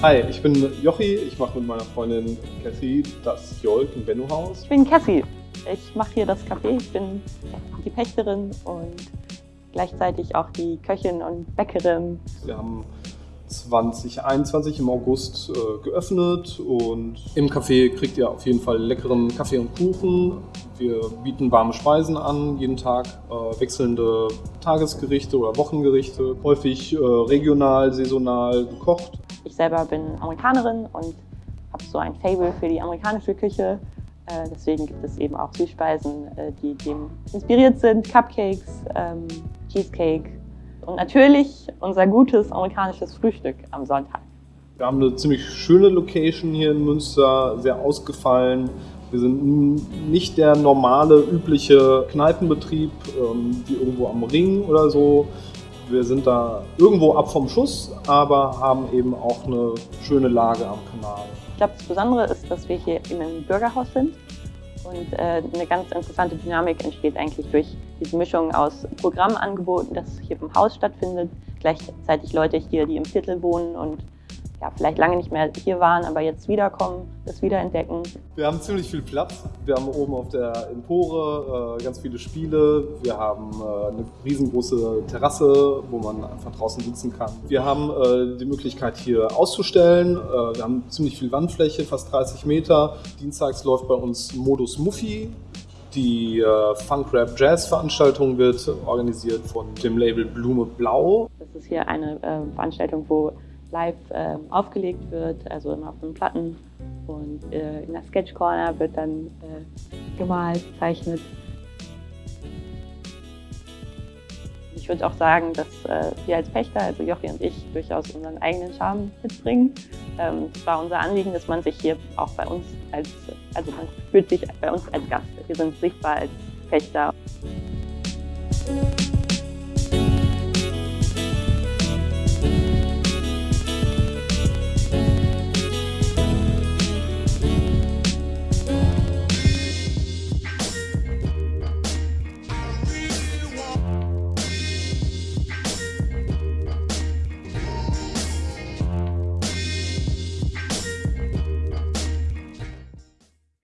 Hi, ich bin Jochi. Ich mache mit meiner Freundin Cassie das Jolk im Benno Haus. Ich bin Cassie. Ich mache hier das Café. Ich bin die Pächterin und gleichzeitig auch die Köchin und Bäckerin. Wir haben 2021 im August äh, geöffnet und im Café kriegt ihr auf jeden Fall leckeren Kaffee und Kuchen. Wir bieten warme Speisen an, jeden Tag äh, wechselnde Tagesgerichte oder Wochengerichte, häufig äh, regional, saisonal gekocht. Ich selber bin Amerikanerin und habe so ein Fable für die amerikanische Küche. Äh, deswegen gibt es eben auch Süßspeisen, äh, die dem inspiriert sind. Cupcakes, ähm, Cheesecake, und natürlich unser gutes amerikanisches Frühstück am Sonntag. Wir haben eine ziemlich schöne Location hier in Münster, sehr ausgefallen. Wir sind nicht der normale, übliche Kneipenbetrieb, ähm, wie irgendwo am Ring oder so. Wir sind da irgendwo ab vom Schuss, aber haben eben auch eine schöne Lage am Kanal. Ich glaube, das Besondere ist, dass wir hier in einem Bürgerhaus sind und äh, eine ganz interessante Dynamik entsteht eigentlich durch diese Mischung aus Programmangeboten, das hier im Haus stattfindet, gleichzeitig Leute hier, die im Viertel wohnen und ja, vielleicht lange nicht mehr hier waren, aber jetzt wiederkommen, das wiederentdecken. Wir haben ziemlich viel Platz. Wir haben oben auf der Empore äh, ganz viele Spiele. Wir haben äh, eine riesengroße Terrasse, wo man einfach draußen sitzen kann. Wir haben äh, die Möglichkeit hier auszustellen. Äh, wir haben ziemlich viel Wandfläche, fast 30 Meter. Dienstags läuft bei uns Modus Muffy. Die äh, Funk Rap Jazz Veranstaltung wird organisiert von dem Label Blume Blau. Das ist hier eine äh, Veranstaltung, wo live äh, aufgelegt wird, also immer auf den Platten. Und äh, in der Sketch Corner wird dann äh, gemalt, zeichnet. Ich würde auch sagen, dass äh, wir als Pächter, also Jochi und ich, durchaus unseren eigenen Charme mitbringen. Ähm, es war unser Anliegen, dass man sich hier auch bei uns als, also man fühlt sich bei uns als Gast. Wir sind sichtbar als Pächter.